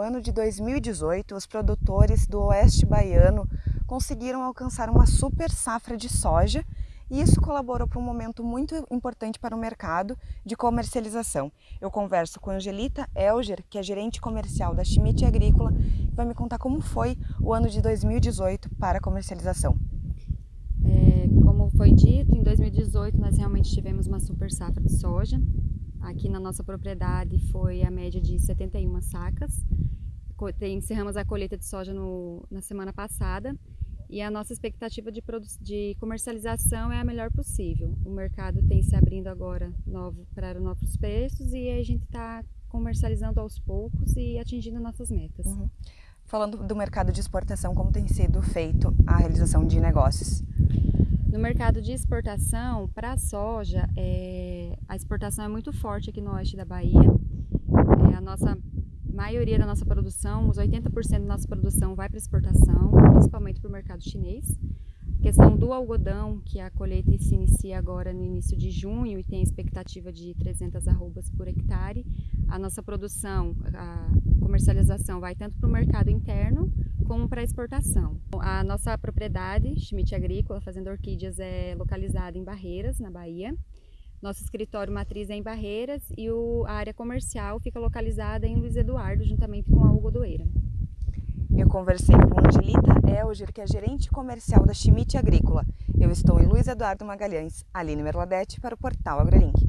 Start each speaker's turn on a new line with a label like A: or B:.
A: ano de 2018, os produtores do oeste baiano conseguiram alcançar uma super safra de soja e isso colaborou para um momento muito importante para o mercado de comercialização. Eu converso com Angelita Elger, que é gerente comercial da Schmidt Agrícola, e vai me contar como foi o ano de 2018 para a comercialização.
B: É, como foi dito, em 2018 nós realmente tivemos uma super safra de soja, Aqui na nossa propriedade foi a média de 71 sacas. Encerramos a colheita de soja no, na semana passada e a nossa expectativa de, de, comercialização é a melhor possível. O mercado tem se abrindo agora novo, para novos preços e a gente está comercializando aos poucos e atingindo nossas metas. Uhum.
A: Falando do mercado de exportação, como tem sido feito a realização de negócios?
B: No mercado de exportação, para a soja, é, a exportação é muito forte aqui no oeste da Bahia. É, a nossa maioria da nossa produção, os 80% da nossa produção vai para exportação, principalmente para o mercado chinês. A questão do algodão, que a colheita se inicia agora no início de junho e tem expectativa de 300 arrobas por hectare. A nossa produção, a comercialização vai tanto para o mercado interno como para exportação. A nossa propriedade, Schmidt Agrícola, Fazenda Orquídeas, é localizada em Barreiras, na Bahia. Nosso escritório matriz é em Barreiras e o, a área comercial fica localizada em Luiz Eduardo, juntamente com a Algodoeira.
A: Eu conversei com Angelita Elger, que é gerente comercial da Schmidt Agrícola. Eu estou em Luiz Eduardo Magalhães, Aline Merladete, para o Portal AgroLink.